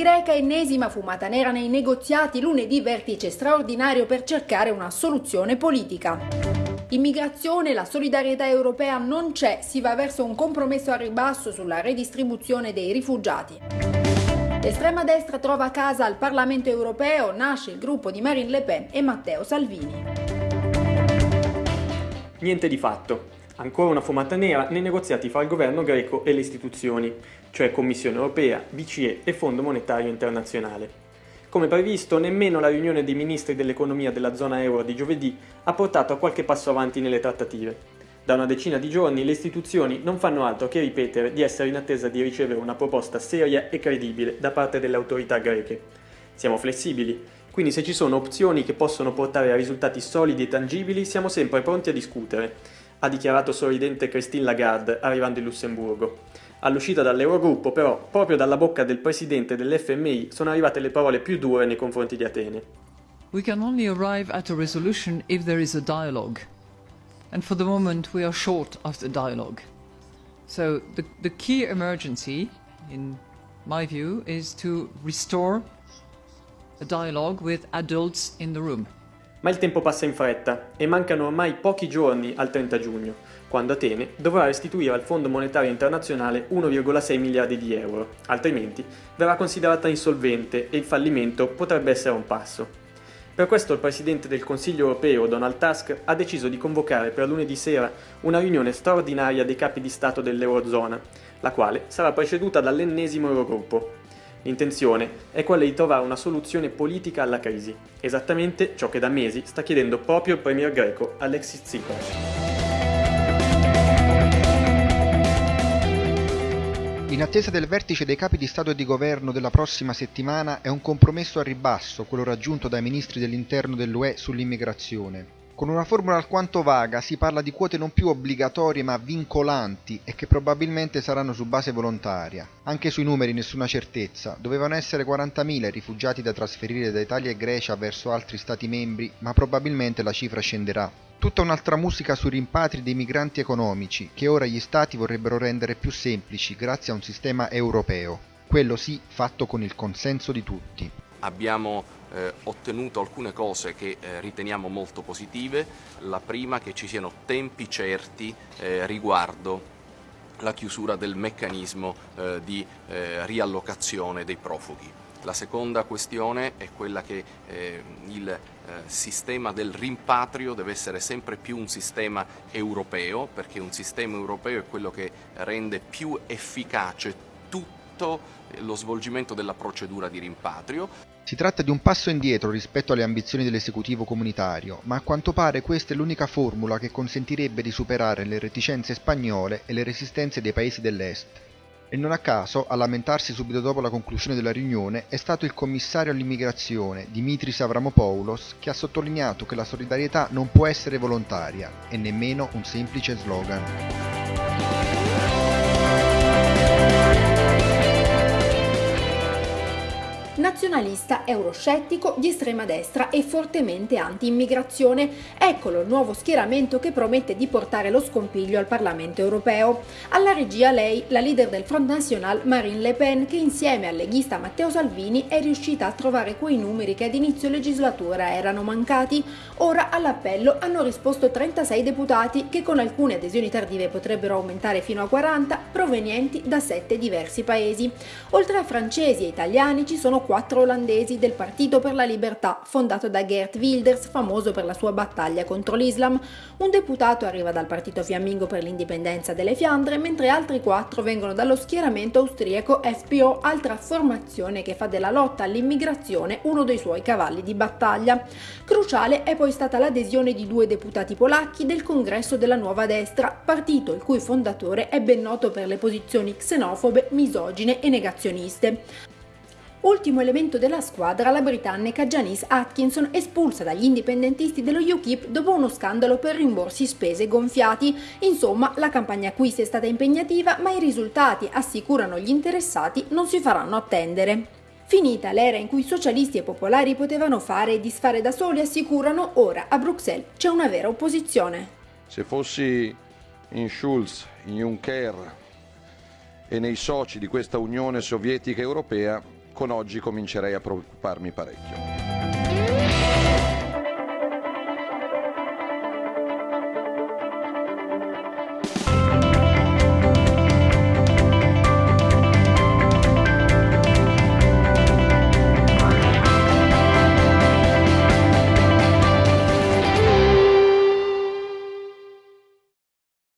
Greca, ennesima fumata nera nei negoziati, lunedì vertice straordinario per cercare una soluzione politica. Immigrazione, la solidarietà europea non c'è, si va verso un compromesso a ribasso sulla redistribuzione dei rifugiati. L'estrema destra trova casa al Parlamento europeo, nasce il gruppo di Marine Le Pen e Matteo Salvini. Niente di fatto. Ancora una fumata nera nei negoziati fra il governo greco e le istituzioni, cioè Commissione europea, BCE e Fondo monetario internazionale. Come previsto, nemmeno la riunione dei ministri dell'economia della zona euro di giovedì ha portato a qualche passo avanti nelle trattative. Da una decina di giorni le istituzioni non fanno altro che ripetere di essere in attesa di ricevere una proposta seria e credibile da parte delle autorità greche. Siamo flessibili, quindi se ci sono opzioni che possono portare a risultati solidi e tangibili siamo sempre pronti a discutere ha dichiarato sorridente Christine Lagarde arrivando in Lussemburgo. All'uscita dall'Eurogruppo, però, proprio dalla bocca del presidente dell'FMI sono arrivate le parole più dure nei confronti di Atene. We can only arrive at a resolution if there is a dialogue. And for the moment we are short of the dialogue. So the, the key emergency, in my view, is to restore a dialogue with adults in the room. Ma il tempo passa in fretta e mancano ormai pochi giorni al 30 giugno, quando Atene dovrà restituire al Fondo Monetario Internazionale 1,6 miliardi di euro, altrimenti verrà considerata insolvente e il fallimento potrebbe essere un passo. Per questo il Presidente del Consiglio europeo, Donald Tusk, ha deciso di convocare per lunedì sera una riunione straordinaria dei capi di Stato dell'Eurozona, la quale sarà preceduta dall'ennesimo Eurogruppo, L'intenzione è quella di trovare una soluzione politica alla crisi, esattamente ciò che da mesi sta chiedendo proprio il premier greco Alexis Tsipras. In attesa del vertice dei capi di Stato e di Governo della prossima settimana è un compromesso a ribasso quello raggiunto dai ministri dell'interno dell'UE sull'immigrazione. Con una formula alquanto vaga si parla di quote non più obbligatorie ma vincolanti e che probabilmente saranno su base volontaria. Anche sui numeri nessuna certezza, dovevano essere 40.000 i rifugiati da trasferire da Italia e Grecia verso altri stati membri, ma probabilmente la cifra scenderà. Tutta un'altra musica sui rimpatri dei migranti economici, che ora gli stati vorrebbero rendere più semplici grazie a un sistema europeo, quello sì fatto con il consenso di tutti. Abbiamo eh, ottenuto alcune cose che eh, riteniamo molto positive, la prima che ci siano tempi certi eh, riguardo la chiusura del meccanismo eh, di eh, riallocazione dei profughi. La seconda questione è quella che eh, il eh, sistema del rimpatrio deve essere sempre più un sistema europeo, perché un sistema europeo è quello che rende più efficace tutto lo svolgimento della procedura di rimpatrio. Si tratta di un passo indietro rispetto alle ambizioni dell'esecutivo comunitario, ma a quanto pare questa è l'unica formula che consentirebbe di superare le reticenze spagnole e le resistenze dei paesi dell'Est. E non a caso, a lamentarsi subito dopo la conclusione della riunione, è stato il commissario all'immigrazione, Dimitris Avramopoulos, che ha sottolineato che la solidarietà non può essere volontaria e nemmeno un semplice slogan. Nazionalista, euroscettico, di estrema destra e fortemente anti-immigrazione. Eccolo il nuovo schieramento che promette di portare lo scompiglio al Parlamento europeo. Alla regia lei, la leader del Front National Marine Le Pen, che insieme al leghista Matteo Salvini è riuscita a trovare quei numeri che ad inizio legislatura erano mancati. Ora all'appello hanno risposto 36 deputati che con alcune adesioni tardive potrebbero aumentare fino a 40, provenienti da 7 diversi paesi. Oltre a francesi e italiani ci sono quattro olandesi del Partito per la Libertà, fondato da Geert Wilders, famoso per la sua battaglia contro l'Islam. Un deputato arriva dal Partito Fiammingo per l'indipendenza delle Fiandre, mentre altri quattro vengono dallo schieramento austriaco FPO, altra formazione che fa della lotta all'immigrazione uno dei suoi cavalli di battaglia. Cruciale è poi stata l'adesione di due deputati polacchi del congresso della Nuova Destra, partito il cui fondatore è ben noto per le posizioni xenofobe, misogine e negazioniste. Ultimo elemento della squadra la britannica Janice Atkinson espulsa dagli indipendentisti dello UKIP dopo uno scandalo per rimborsi spese gonfiati. Insomma, la campagna acquisti è stata impegnativa, ma i risultati, assicurano gli interessati, non si faranno attendere. Finita l'era in cui socialisti e popolari potevano fare e disfare da soli, assicurano, ora a Bruxelles c'è una vera opposizione. Se fossi in Schulz, in Juncker e nei soci di questa Unione Sovietica Europea, con oggi comincerei a preoccuparmi parecchio.